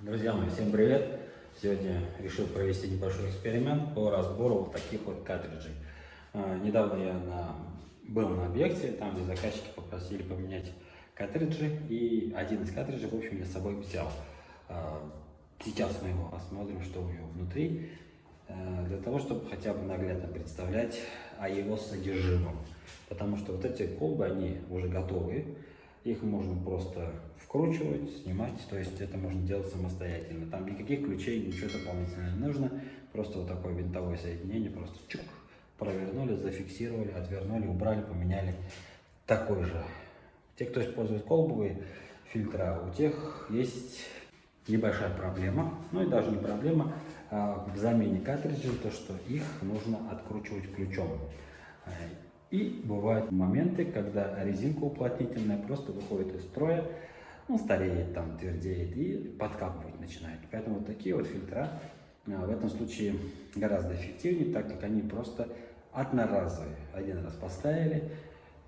Друзья мои, всем привет! Сегодня решил провести небольшой эксперимент по разбору вот таких вот картриджей. А, недавно я на, был на объекте, там где заказчики попросили поменять картриджи, и один из картриджей, в общем, я с собой взял. А, сейчас мы его посмотрим, что у него внутри, а, для того, чтобы хотя бы наглядно представлять о его содержимом. Потому что вот эти колбы, они уже готовые, их можно просто вкручивать, снимать, то есть это можно делать самостоятельно. Там никаких ключей, ничего дополнительного не нужно, просто вот такое винтовое соединение, просто чук, провернули, зафиксировали, отвернули, убрали, поменяли. Такой же. Те, кто использует колбовые фильтра, у тех есть небольшая проблема, ну и даже не проблема, а в замене картриджей, то что их нужно откручивать ключом. И бывают моменты, когда резинка уплотнительная просто выходит из строя, ну, стареет, там, твердеет и подкапывать начинает. Поэтому вот такие вот фильтра а, в этом случае гораздо эффективнее, так как они просто одноразовые. Один раз поставили,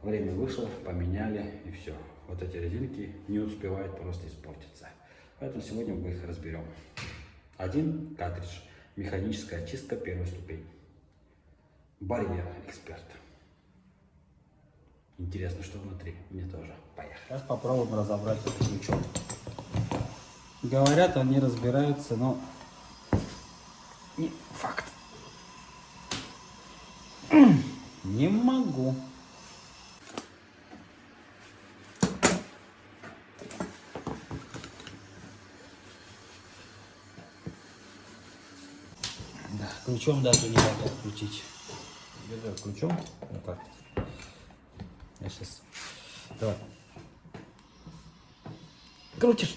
время вышло, поменяли и все. Вот эти резинки не успевают просто испортиться. Поэтому сегодня мы их разберем. Один картридж, механическая очистка первой ступени. Барьер эксперт. Интересно, что внутри. Мне тоже. Поехали. Сейчас попробуем разобрать этот ключом. Говорят, они разбираются, но не факт. Не могу. Да, ключом даже не могу включить. Держу ключом. Ну как? Я сейчас... Давай. Крутишь.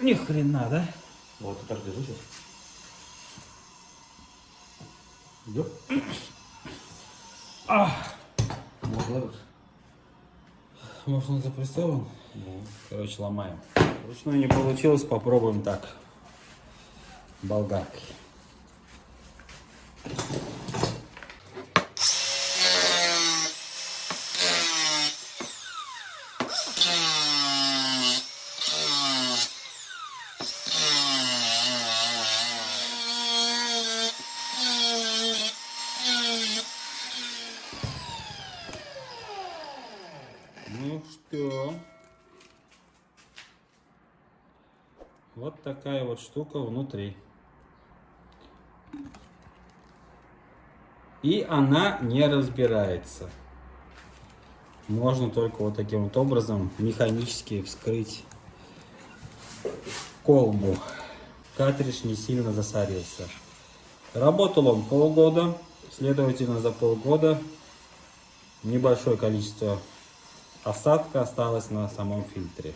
Ни хрена, да? Вот, так держу сейчас. Идет? А! Вот, Может он запрессован? Ну. Короче, ломаем. Вручную не получилось, попробуем так. Болгаркой. Что? Вот такая вот штука внутри. И она не разбирается. Можно только вот таким вот образом механически вскрыть колбу. Картридж не сильно засорился. Работал он полгода. Следовательно, за полгода небольшое количество осадка осталась на самом фильтре.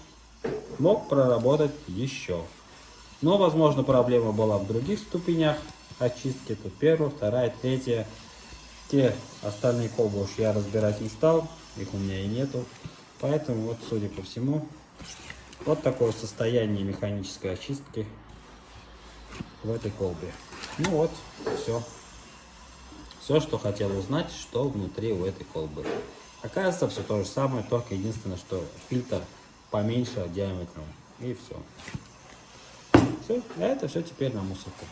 Мог проработать еще. Но, возможно, проблема была в других ступенях очистки. Тут первая, вторая, третья. Те остальные колбы уж я разбирать не стал. Их у меня и нету. Поэтому, вот, судя по всему, вот такое состояние механической очистки в этой колбе. Ну вот, все. Все, что хотел узнать, что внутри у этой колбы. Оказывается, все то же самое, только единственное, что фильтр поменьше диаметром. И все. Все, а это все теперь на мусорку.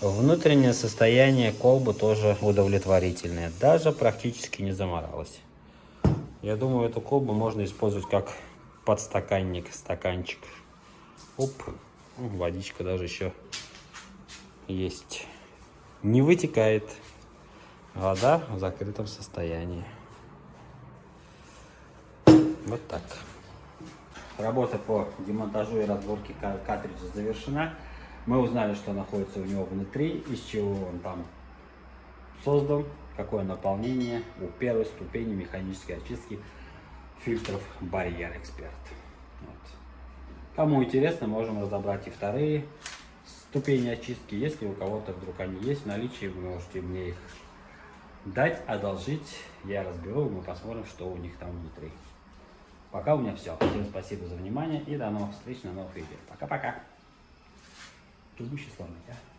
Внутреннее состояние колбы тоже удовлетворительное. Даже практически не заморалась. Я думаю, эту колбу можно использовать как подстаканник, стаканчик. Оп, водичка даже еще есть. Не вытекает. Вода в закрытом состоянии. Вот так. Работа по демонтажу и разборке картриджа завершена. Мы узнали, что находится у него внутри, из чего он там создан, какое наполнение у первой ступени механической очистки фильтров Barrier Expert. Вот. Кому интересно, можем разобрать и вторые ступени очистки. Если у кого-то вдруг они есть в наличии, вы можете мне их дать, одолжить. Я разберу, мы посмотрим, что у них там внутри. Пока у меня все. Всем спасибо за внимание и до новых встреч на новых видео. Пока-пока. Предыдущий сломать, а?